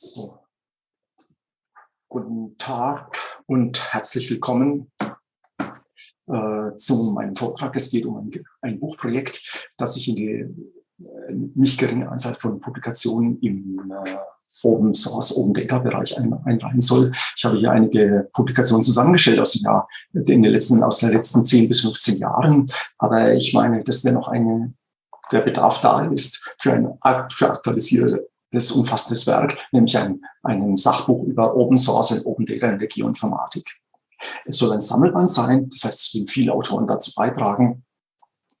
So. Guten Tag und herzlich willkommen äh, zu meinem Vortrag. Es geht um ein, ein Buchprojekt, das sich in die äh, nicht geringe Anzahl von Publikationen im äh, Open Source, Open Data Bereich ein, einreihen soll. Ich habe hier einige Publikationen zusammengestellt aus, dem Jahr, in den letzten, aus den letzten 10 bis 15 Jahren. Aber ich meine, dass dennoch eine, der Bedarf da ist für ein für aktualisiertes, umfassendes Werk, nämlich ein, ein Sachbuch über Open Source und Open Data in der Geoinformatik. Es soll ein Sammelband sein, das heißt, es werden viele Autoren dazu beitragen,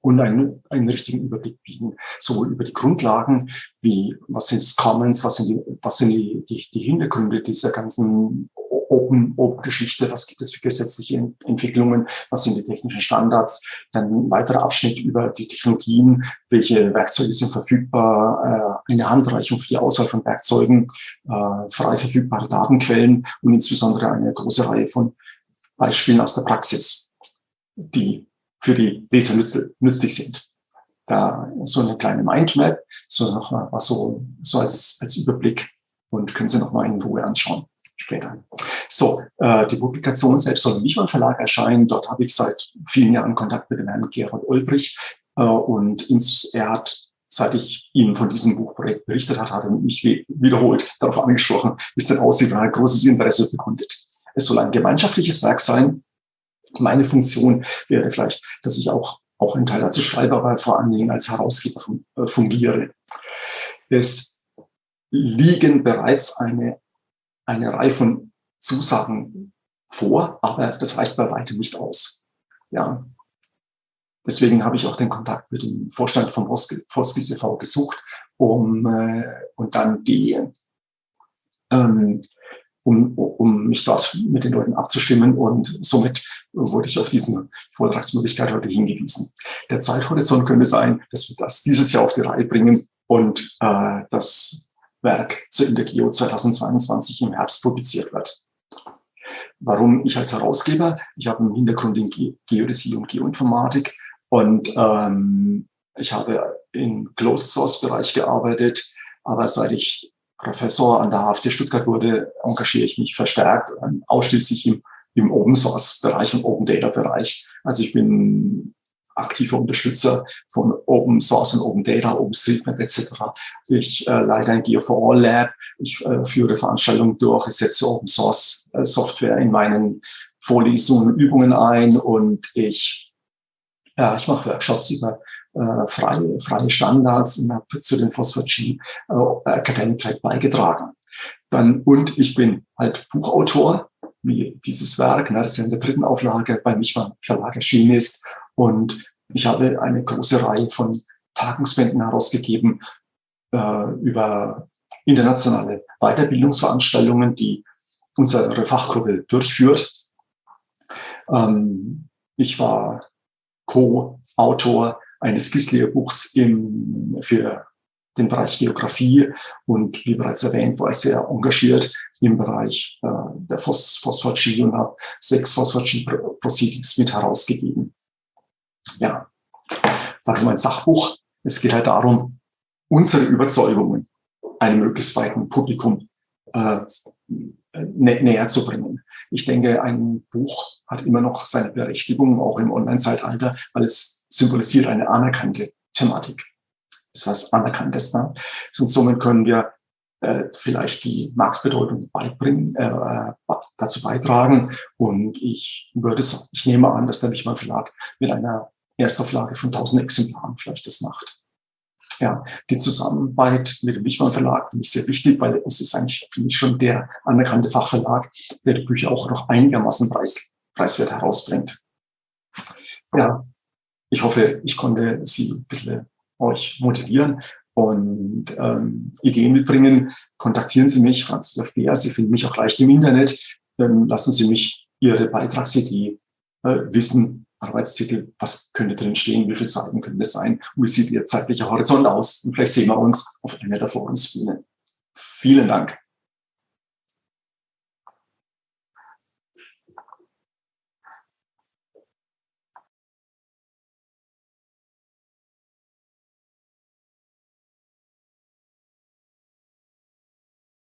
und einen, einen richtigen Überblick bieten, sowohl über die Grundlagen, wie was sind Commons, was sind die, was sind die, die, die Hintergründe dieser ganzen Open, Open Geschichte, was gibt es für gesetzliche Entwicklungen, was sind die technischen Standards, dann ein weiterer Abschnitt über die Technologien, welche Werkzeuge sind verfügbar, äh, eine Handreichung für die Auswahl von Werkzeugen, äh, frei verfügbare Datenquellen und insbesondere eine große Reihe von Beispielen aus der Praxis, die für die Leser nützlich sind. Da so eine kleine Mindmap, so noch mal was so, so als, als Überblick und können Sie noch mal in Ruhe anschauen später. So, äh, die Publikation selbst soll im Wichmann Verlag erscheinen. Dort habe ich seit vielen Jahren Kontakt mit dem Herrn Gerhard Ulbrich äh, und ins, er hat, seit ich ihm von diesem Buchprojekt berichtet hat, hat er mich wiederholt darauf angesprochen, wie es denn aussieht, und hat großes Interesse bekundet. Es soll ein gemeinschaftliches Werk sein, meine Funktion wäre vielleicht, dass ich auch, auch einen Teil dazu schreibe, aber vor allen Dingen als Herausgeber äh, fungiere. Es liegen bereits eine, eine Reihe von Zusagen vor, aber das reicht bei weitem nicht aus. Ja. Deswegen habe ich auch den Kontakt mit dem Vorstand von Foskis e.V. gesucht, um äh, und dann die ähm, um, um mich dort mit den Leuten abzustimmen. Und somit wurde ich auf diese Vortragsmöglichkeit heute hingewiesen. Der Zeithorizont könnte sein, dass wir das dieses Jahr auf die Reihe bringen und äh, das Werk zur Intergeo 2022 im Herbst publiziert wird. Warum ich als Herausgeber? Ich habe einen Hintergrund in Ge Geodäsie und Geoinformatik und ähm, ich habe im Closed Source Bereich gearbeitet, aber seit ich Professor an der HFT Stuttgart wurde, engagiere ich mich verstärkt ähm, ausschließlich im, im Open Source Bereich und Open Data Bereich. Also ich bin aktiver Unterstützer von Open Source und Open Data, OpenStreetMap etc. Ich äh, leite ein Geo4All Lab, ich äh, führe Veranstaltungen durch, ich setze Open Source äh, Software in meinen Vorlesungen und Übungen ein und ich, ja, ich mache Workshops über äh, freie, freie Standards und habe zu den Phosphat-G äh, Academic Track beigetragen. Dann, und ich bin halt Buchautor, wie dieses Werk, ne, das in der dritten Auflage bei Michmann Verlag erschienen ist. Und ich habe eine große Reihe von Tagungsbänden herausgegeben äh, über internationale Weiterbildungsveranstaltungen, die unsere Fachgruppe durchführt. Ähm, ich war Co-Autor eines Gislier-Buchs für den Bereich Geografie und wie bereits erwähnt, war ich sehr engagiert im Bereich äh, der Phos Phosphat-G und habe sechs Phosphat-G-Proceedings mit herausgegeben. Ja, warum ein Sachbuch? Es geht halt darum, unsere Überzeugungen einem möglichst weiten Publikum äh, nä näher zu bringen. Ich denke, ein Buch hat immer noch seine Berechtigung, auch im Online-Zeitalter, weil es symbolisiert eine anerkannte Thematik. Das heißt anerkanntes. Ne? Und somit können wir äh, vielleicht die Marktbedeutung beibringen, äh, äh dazu beitragen. Und ich würde sagen, ich nehme an, dass der Wichmann Verlag mit einer Erstauflage von 1000 Exemplaren vielleicht das macht. Ja, die Zusammenarbeit mit dem Wichmann Verlag finde ich sehr wichtig, weil es ist eigentlich, finde ich, schon der anerkannte Fachverlag, der die Bücher auch noch einigermaßen preis, preiswert herausbringt. Ja, ich hoffe, ich konnte Sie ein bisschen euch motivieren und ähm, Ideen mitbringen. Kontaktieren Sie mich, Franz Josef Bär. Sie finden mich auch leicht im Internet. Ähm, lassen Sie mich Ihre Beitragsidee äh, wissen. Arbeitstitel, was könnte drin stehen, wie viele Seiten könnte es sein wie sieht Ihr zeitlicher Horizont aus? Und vielleicht sehen wir uns auf einer der Forumsbühnen. Vielen Dank.